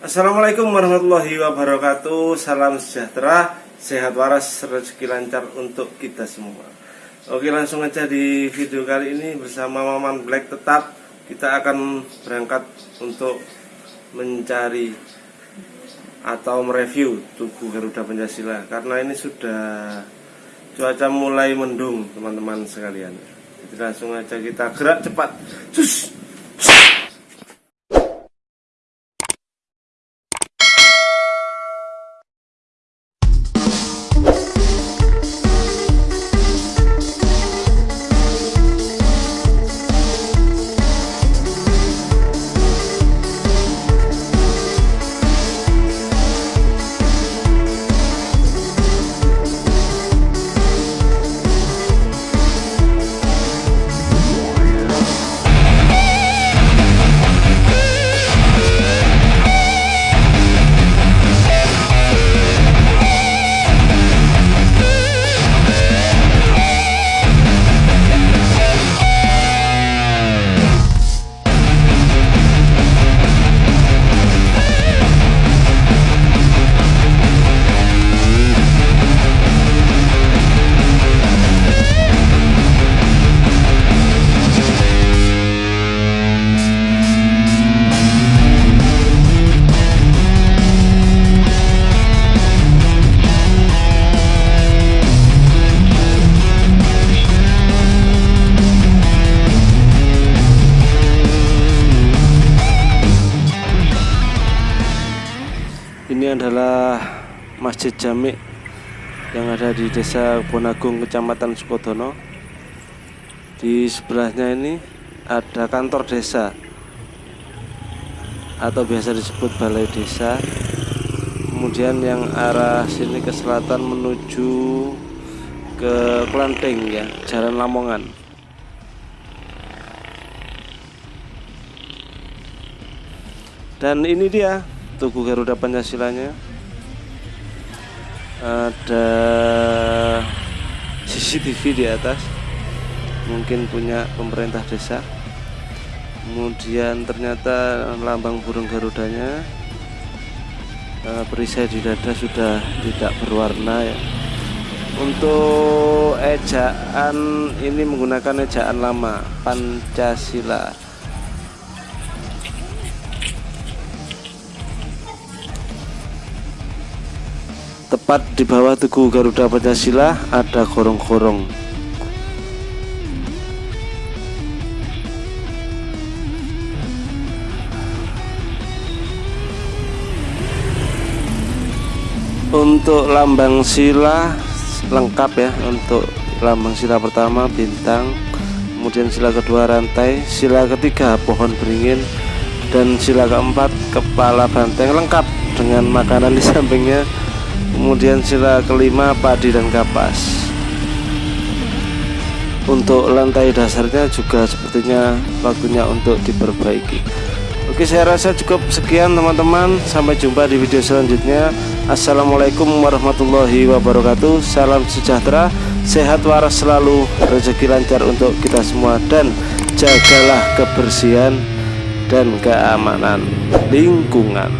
Assalamualaikum warahmatullahi wabarakatuh. Salam sejahtera, sehat waras, rezeki lancar untuk kita semua. Oke langsung aja di video kali ini bersama Maman Black tetap. Kita akan berangkat untuk mencari atau mereview tubuh Garuda Pancasila Karena ini sudah cuaca mulai mendung teman-teman sekalian. Jadi langsung aja kita gerak cepat. Sus! Adalah Masjid Jami yang ada di Desa Bonagung, Kecamatan Sukodono. Di sebelahnya ini ada kantor desa atau biasa disebut balai desa. Kemudian yang arah sini ke selatan menuju ke Klanteng ya, Jalan Lamongan. Dan ini dia Tugu Garuda Pancasilanya. Ada CCTV di atas. Mungkin punya pemerintah desa. Kemudian ternyata lambang burung garudanya uh, perisai di dada sudah tidak berwarna ya. Untuk ejaan ini menggunakan ejaan lama Pancasila Tepat di bawah Tugu Garuda Pancasila ada gorong-gorong. Untuk lambang sila lengkap ya untuk lambang sila pertama bintang kemudian sila kedua rantai sila ketiga pohon beringin dan sila keempat kepala banteng lengkap dengan makanan di sampingnya kemudian sila kelima padi dan kapas. Untuk lantai dasarnya juga sepertinya waktunya untuk diperbaiki. Oke saya rasa cukup sekian teman-teman. Sampai jumpa di video selanjutnya. Assalamualaikum warahmatullahi wabarakatuh. Salam sejahtera. Sehat waras selalu. Rezeki lancar untuk kita semua. Dan jagalah kebersihan dan keamanan lingkungan